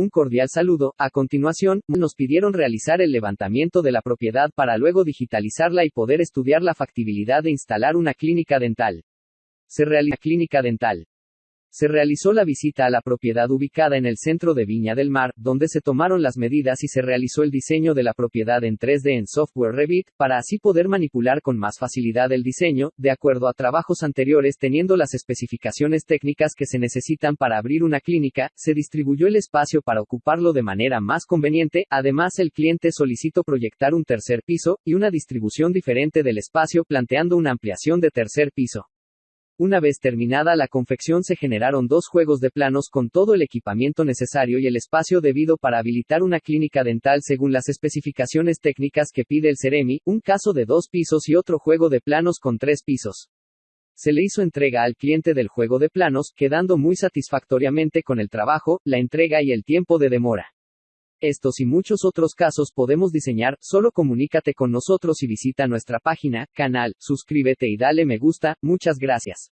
un cordial saludo. A continuación, nos pidieron realizar el levantamiento de la propiedad para luego digitalizarla y poder estudiar la factibilidad de instalar una clínica dental. Se realiza clínica dental. Se realizó la visita a la propiedad ubicada en el centro de Viña del Mar, donde se tomaron las medidas y se realizó el diseño de la propiedad en 3D en software Revit, para así poder manipular con más facilidad el diseño, de acuerdo a trabajos anteriores teniendo las especificaciones técnicas que se necesitan para abrir una clínica, se distribuyó el espacio para ocuparlo de manera más conveniente, además el cliente solicitó proyectar un tercer piso, y una distribución diferente del espacio planteando una ampliación de tercer piso. Una vez terminada la confección se generaron dos juegos de planos con todo el equipamiento necesario y el espacio debido para habilitar una clínica dental según las especificaciones técnicas que pide el Ceremi, un caso de dos pisos y otro juego de planos con tres pisos. Se le hizo entrega al cliente del juego de planos, quedando muy satisfactoriamente con el trabajo, la entrega y el tiempo de demora. Estos y muchos otros casos podemos diseñar, solo comunícate con nosotros y visita nuestra página, canal, suscríbete y dale me gusta, muchas gracias.